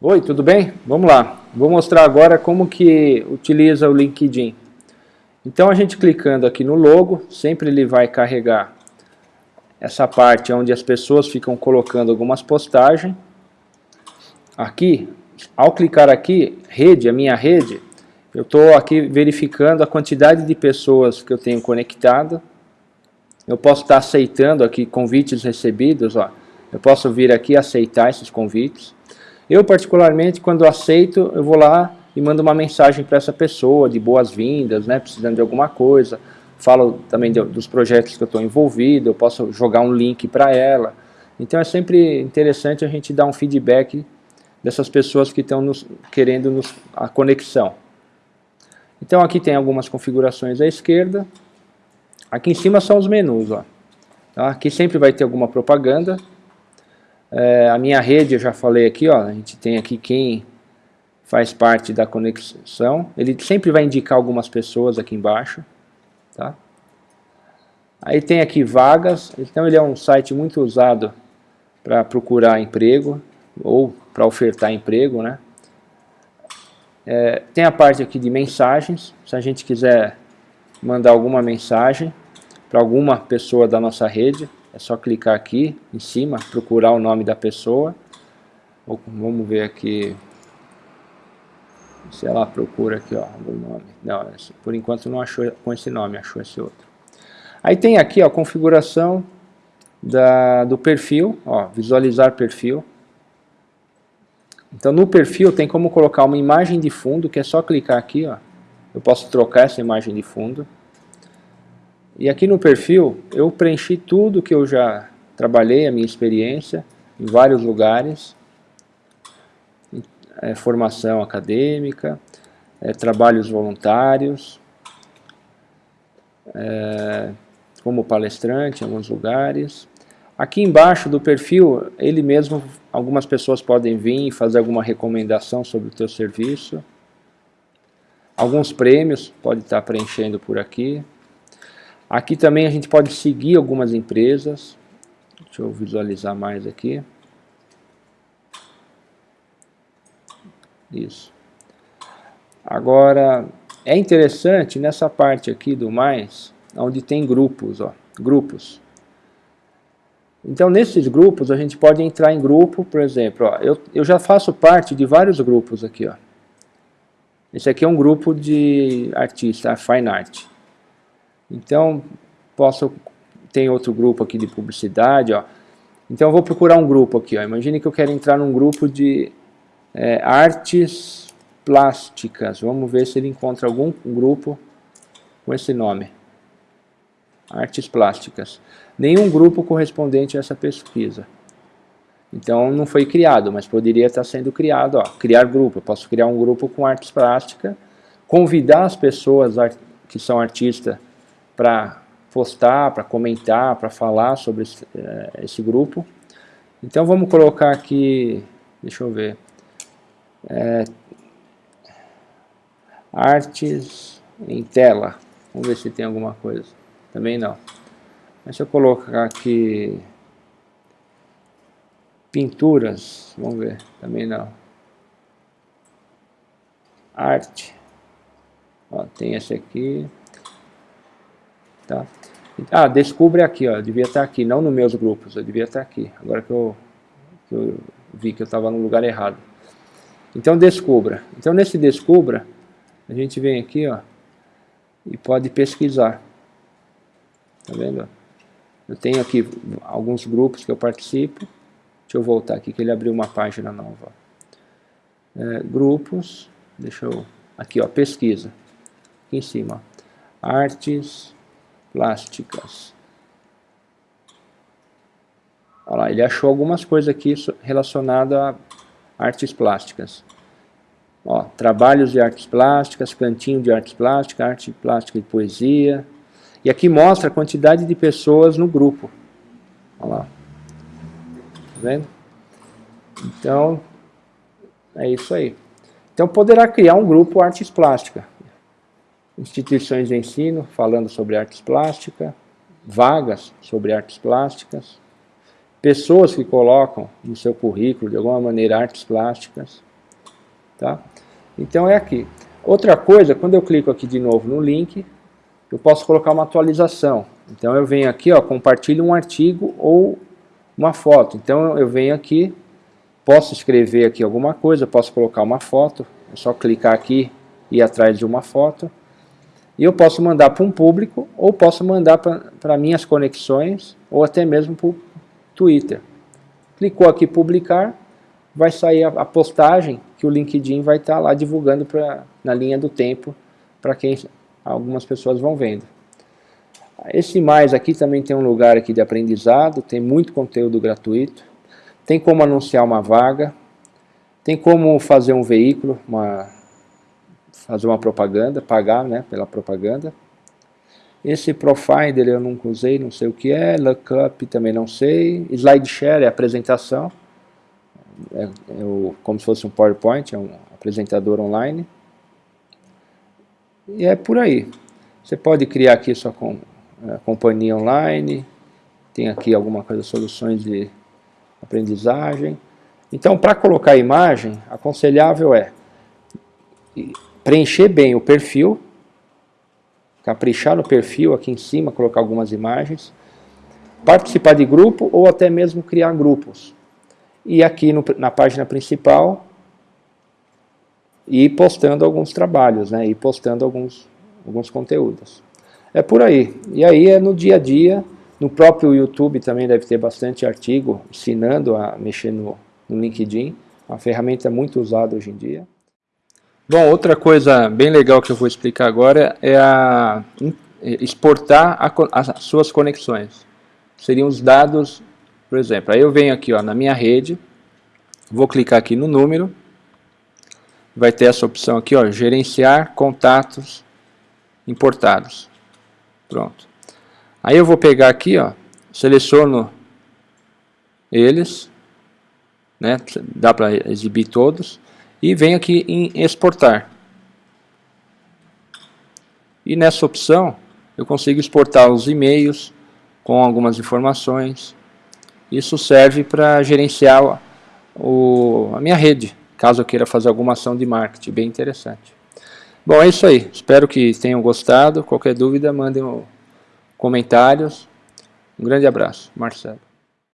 Oi, tudo bem? Vamos lá. Vou mostrar agora como que utiliza o LinkedIn. Então a gente clicando aqui no logo, sempre ele vai carregar essa parte onde as pessoas ficam colocando algumas postagens. Aqui, ao clicar aqui, rede, a minha rede, eu estou aqui verificando a quantidade de pessoas que eu tenho conectado. Eu posso estar aceitando aqui convites recebidos, ó. Eu posso vir aqui aceitar esses convites. Eu, particularmente, quando aceito, eu vou lá e mando uma mensagem para essa pessoa de boas-vindas, né, precisando de alguma coisa. Falo também de, dos projetos que eu estou envolvido, eu posso jogar um link para ela. Então é sempre interessante a gente dar um feedback dessas pessoas que estão nos, querendo nos, a conexão. Então aqui tem algumas configurações à esquerda. Aqui em cima são os menus. Ó. Tá? Aqui sempre vai ter alguma propaganda. É, a minha rede, eu já falei aqui, ó, a gente tem aqui quem faz parte da conexão. Ele sempre vai indicar algumas pessoas aqui embaixo. Tá? Aí tem aqui vagas, então ele é um site muito usado para procurar emprego ou para ofertar emprego. Né? É, tem a parte aqui de mensagens, se a gente quiser mandar alguma mensagem para alguma pessoa da nossa rede, é só clicar aqui em cima, procurar o nome da pessoa. Vamos ver aqui. Se ela procura aqui, ó, o nome. Não, por enquanto não achou com esse nome, achou esse outro. Aí tem aqui, ó, configuração da, do perfil, ó, visualizar perfil. Então no perfil tem como colocar uma imagem de fundo, que é só clicar aqui, ó. Eu posso trocar essa imagem de fundo. E aqui no perfil eu preenchi tudo que eu já trabalhei, a minha experiência, em vários lugares. É, formação acadêmica, é, trabalhos voluntários, é, como palestrante em alguns lugares. Aqui embaixo do perfil, ele mesmo, algumas pessoas podem vir e fazer alguma recomendação sobre o teu serviço. Alguns prêmios, pode estar preenchendo por aqui. Aqui também a gente pode seguir algumas empresas. Deixa eu visualizar mais aqui. Isso. Agora, é interessante nessa parte aqui do mais, onde tem grupos, ó, grupos. Então, nesses grupos, a gente pode entrar em grupo, por exemplo, ó, eu, eu já faço parte de vários grupos aqui. Ó. Esse aqui é um grupo de artista, Fine Art. Então, posso tem outro grupo aqui de publicidade, ó. Então eu vou procurar um grupo aqui, ó. Imagine que eu quero entrar num grupo de é, artes plásticas. Vamos ver se ele encontra algum grupo com esse nome. Artes plásticas. Nenhum grupo correspondente a essa pesquisa. Então não foi criado, mas poderia estar sendo criado. Ó, criar grupo. Eu posso criar um grupo com artes plásticas, convidar as pessoas que são artistas para postar, para comentar, para falar sobre esse, é, esse, grupo. Então vamos colocar aqui, deixa eu ver, é, artes em tela. Vamos ver se tem alguma coisa. Também não. Se eu colocar aqui pinturas, vamos ver, também não. Arte. Ó, tem esse aqui. Tá? Ah, descubra aqui, ó, devia estar aqui, não nos meus grupos, eu devia estar aqui, agora que eu, que eu vi que eu estava no lugar errado. Então descubra. Então nesse descubra, a gente vem aqui, ó, e pode pesquisar. Tá vendo? Eu tenho aqui alguns grupos que eu participo. Deixa eu voltar aqui que ele abriu uma página nova. É, grupos, deixa eu... Aqui, ó, pesquisa. Aqui em cima. Artes, plásticas. Olha lá, ele achou algumas coisas aqui relacionadas a artes plásticas. Ó, trabalhos de artes plásticas, cantinho de artes plásticas, arte plástica e poesia. E aqui mostra a quantidade de pessoas no grupo. Olha lá. Tá vendo? Então, é isso aí. Então poderá criar um grupo artes plásticas instituições de ensino falando sobre artes plásticas, vagas sobre artes plásticas, pessoas que colocam no seu currículo, de alguma maneira, artes plásticas. Tá? Então é aqui. Outra coisa, quando eu clico aqui de novo no link, eu posso colocar uma atualização. Então eu venho aqui, ó, compartilho um artigo ou uma foto. Então eu venho aqui, posso escrever aqui alguma coisa, posso colocar uma foto, é só clicar aqui e ir atrás de uma foto. E eu posso mandar para um público, ou posso mandar para minhas conexões, ou até mesmo para o Twitter. Clicou aqui publicar, vai sair a, a, postagem que o LinkedIn vai estar tá lá divulgando pra, na linha do tempo para quem algumas pessoas vão vendo. Esse mais aqui também tem um lugar aqui de aprendizado, tem muito conteúdo gratuito, tem como anunciar uma vaga, tem como fazer um veículo, uma, fazer uma propaganda, pagar né, pela propaganda. Esse Profinder eu nunca usei, não sei o que é, Lookup também não sei, SlideShare é apresentação, é, é o, como se fosse um PowerPoint, é um apresentador online. E é por aí. Você pode criar aqui sua com, é, companhia online, tem aqui alguma coisa, soluções de aprendizagem. Então, para colocar imagem, aconselhável é preencher bem o perfil, caprichar no perfil aqui em cima, colocar algumas imagens, participar de grupo ou até mesmo criar grupos. E aqui no, na página principal, ir postando alguns trabalhos, né, ir postando alguns, alguns conteúdos. É por aí. E aí é no dia a dia, no próprio YouTube também deve ter bastante artigo ensinando a mexer no, no LinkedIn, uma ferramenta muito usada hoje em dia. Bom, outra coisa bem legal que eu vou explicar agora é a é exportar a, as suas conexões. Seriam os dados, por exemplo, aí eu venho aqui ó, na minha rede, vou clicar aqui no número, vai ter essa opção aqui, ó, gerenciar contatos importados. Pronto. Aí eu vou pegar aqui, ó, seleciono eles, né? Dá para exibir todos. E venho aqui em exportar. E nessa opção eu consigo exportar os e-mails com algumas informações. Isso serve para gerenciar o, a minha rede, caso eu queira fazer alguma ação de marketing, bem interessante. Bom, é isso aí. Espero que tenham gostado. Qualquer dúvida, mandem comentários. Um grande abraço. Marcelo.